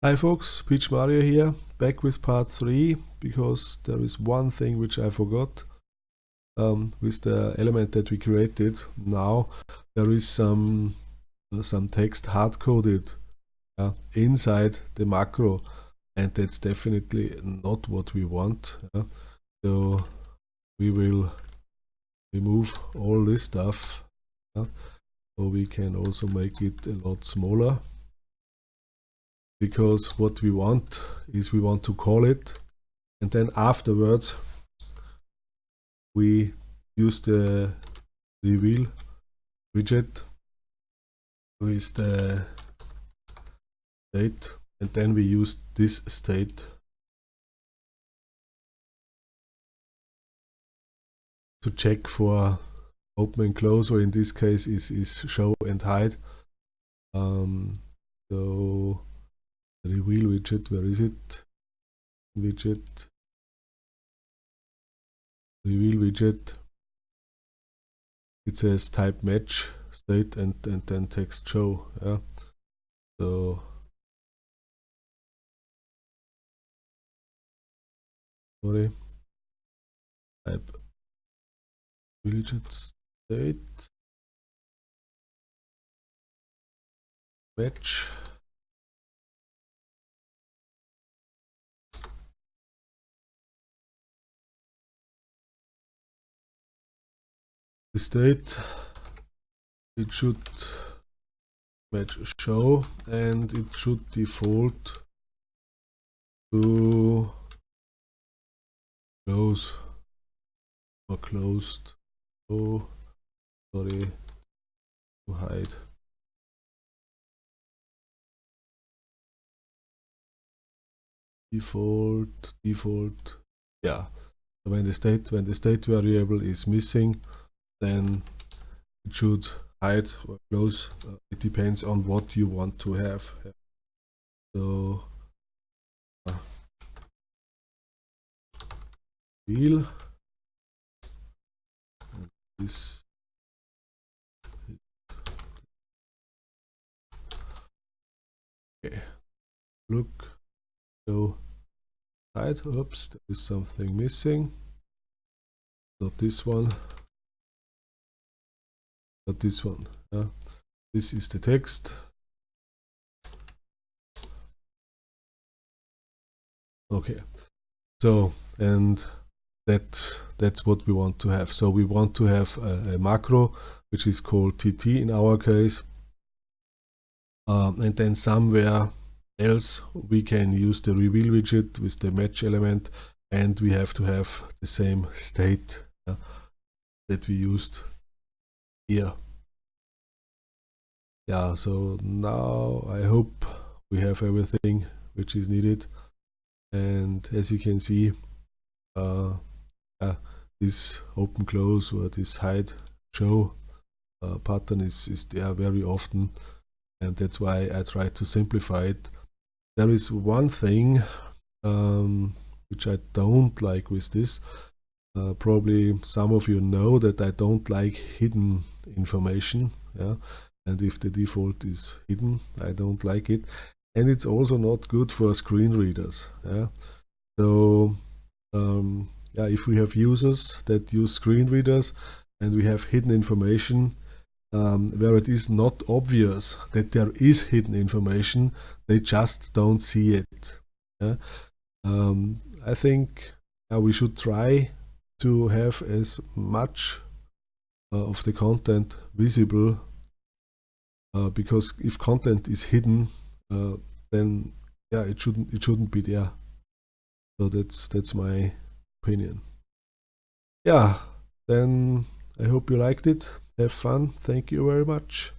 Hi folks, PMario here, back with part 3, because there is one thing which I forgot um, with the element that we created. Now there is some, uh, some text hard-coded uh, inside the macro and that's definitely not what we want. Uh, so we will remove all this stuff so we can also make it a lot smaller because what we want is we want to call it. And then afterwards we use the reveal widget with the state and then we use this state. To check for open and close or in this case is, is show and hide. Um, so widget where is it? Widget. Reveal widget. It says type match state and and then text show yeah. So sorry. Type widget state. Match state. It should match show and it should default to close or closed. Oh sorry to hide. Default default. Yeah. When the state when the state variable is missing then it should hide or close. Uh, it depends on what you want to have. So uh, wheel this okay. Look. So hide. Oops there is something missing. Not this one this one yeah. This is the text. Okay. So and that that's what we want to have. So we want to have a, a macro which is called tt in our case. Um, and then somewhere else we can use the reveal widget with the match element and we have to have the same state that we used here yeah so now I hope we have everything which is needed. And as you can see uh, uh, this open close or this hide show uh, pattern is, is there very often. And that's why I try to simplify it. There is one thing um, which I don't like with this uh, probably some of you know that I don't like hidden information yeah? And if the default is hidden I don't like it. And it's also not good for screen readers yeah? So um, yeah if we have users that use screen readers and we have hidden information um, where it is not obvious that there is hidden information they just don't see it yeah? um, I think uh, we should try to have as much uh, of the content visible uh, because if content is hidden uh, then yeah it shouldn't it shouldn't be there. So that's that's my opinion. Yeah then I hope you liked it. Have fun. Thank you very much